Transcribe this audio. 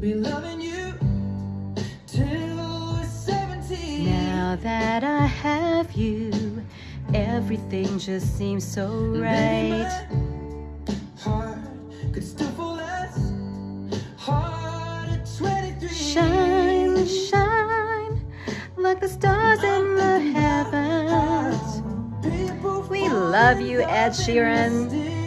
Be loving you till 70. Now that I have you, everything just seems so right. Shine, shine like the stars in the heavens. We love you, Ed Sheeran.